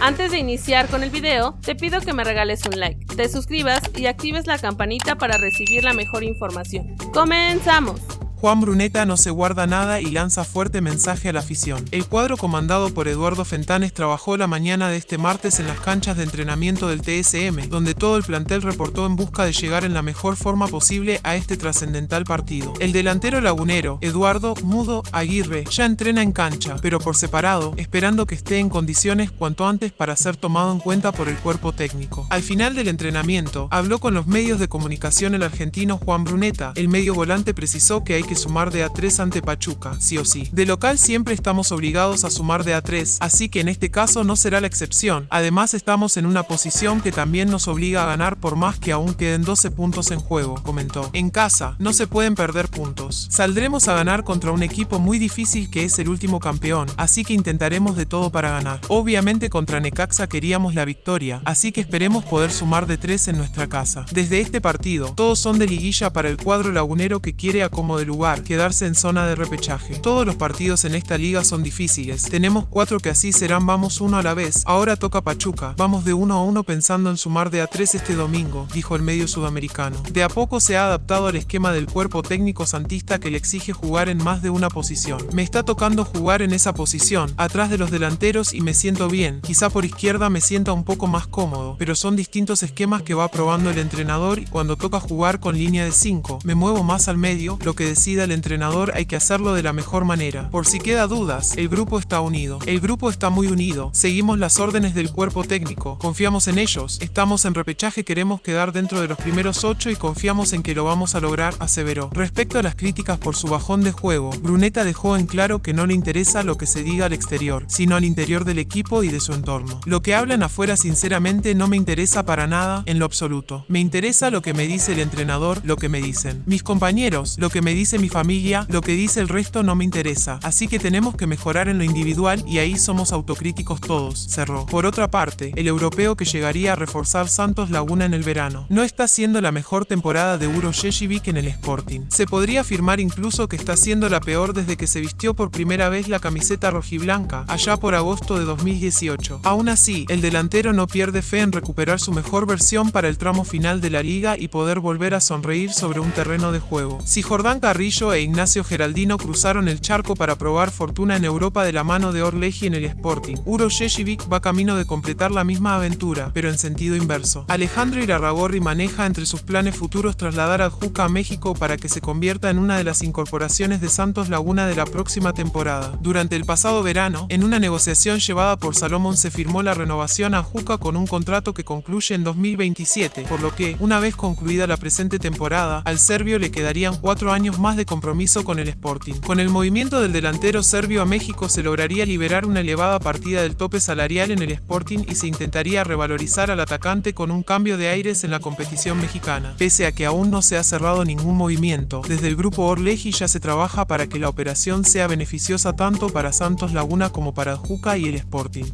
Antes de iniciar con el video, te pido que me regales un like, te suscribas y actives la campanita para recibir la mejor información. ¡Comenzamos! Juan Bruneta no se guarda nada y lanza fuerte mensaje a la afición. El cuadro comandado por Eduardo Fentanes trabajó la mañana de este martes en las canchas de entrenamiento del TSM, donde todo el plantel reportó en busca de llegar en la mejor forma posible a este trascendental partido. El delantero lagunero, Eduardo Mudo Aguirre, ya entrena en cancha, pero por separado, esperando que esté en condiciones cuanto antes para ser tomado en cuenta por el cuerpo técnico. Al final del entrenamiento, habló con los medios de comunicación el argentino Juan Bruneta. El medio volante precisó que hay que sumar de A3 ante Pachuca, sí o sí. De local siempre estamos obligados a sumar de A3, así que en este caso no será la excepción. Además estamos en una posición que también nos obliga a ganar por más que aún queden 12 puntos en juego, comentó. En casa, no se pueden perder puntos. Saldremos a ganar contra un equipo muy difícil que es el último campeón, así que intentaremos de todo para ganar. Obviamente contra Necaxa queríamos la victoria, así que esperemos poder sumar de 3 en nuestra casa. Desde este partido, todos son de liguilla para el cuadro lagunero que quiere a como de quedarse en zona de repechaje. Todos los partidos en esta liga son difíciles. Tenemos cuatro que así serán vamos uno a la vez. Ahora toca Pachuca. Vamos de uno a uno pensando en sumar de a tres este domingo, dijo el medio sudamericano. De a poco se ha adaptado al esquema del cuerpo técnico santista que le exige jugar en más de una posición. Me está tocando jugar en esa posición, atrás de los delanteros y me siento bien. Quizá por izquierda me sienta un poco más cómodo, pero son distintos esquemas que va probando el entrenador y cuando toca jugar con línea de 5, me muevo más al medio, lo que decida el entrenador hay que hacerlo de la mejor manera. Por si queda dudas, el grupo está unido. El grupo está muy unido. Seguimos las órdenes del cuerpo técnico. Confiamos en ellos. Estamos en repechaje, queremos quedar dentro de los primeros ocho y confiamos en que lo vamos a lograr, aseveró. Respecto a las críticas por su bajón de juego, Bruneta dejó en claro que no le interesa lo que se diga al exterior, sino al interior del equipo y de su entorno. Lo que hablan afuera sinceramente no me interesa para nada en lo absoluto. Me interesa lo que me dice el entrenador, lo que me dicen. Mis compañeros, lo que me mi familia lo que dice el resto no me interesa, así que tenemos que mejorar en lo individual y ahí somos autocríticos todos, cerró. Por otra parte, el europeo que llegaría a reforzar Santos Laguna en el verano, no está siendo la mejor temporada de Uro Sheshivik en el Sporting. Se podría afirmar incluso que está siendo la peor desde que se vistió por primera vez la camiseta rojiblanca, allá por agosto de 2018. Aún así, el delantero no pierde fe en recuperar su mejor versión para el tramo final de la liga y poder volver a sonreír sobre un terreno de juego. Si Jordán Carrillo e Ignacio Geraldino cruzaron el charco para probar fortuna en Europa de la mano de Orleji en el Sporting. Uro Sheshivik va camino de completar la misma aventura, pero en sentido inverso. Alejandro Irarragorri maneja entre sus planes futuros trasladar a Juca a México para que se convierta en una de las incorporaciones de Santos Laguna de la próxima temporada. Durante el pasado verano, en una negociación llevada por Salomón se firmó la renovación a Juca con un contrato que concluye en 2027, por lo que, una vez concluida la presente temporada, al serbio le quedarían cuatro años más de compromiso con el Sporting. Con el movimiento del delantero serbio a México se lograría liberar una elevada partida del tope salarial en el Sporting y se intentaría revalorizar al atacante con un cambio de aires en la competición mexicana. Pese a que aún no se ha cerrado ningún movimiento, desde el grupo Orleji ya se trabaja para que la operación sea beneficiosa tanto para Santos Laguna como para Juca y el Sporting.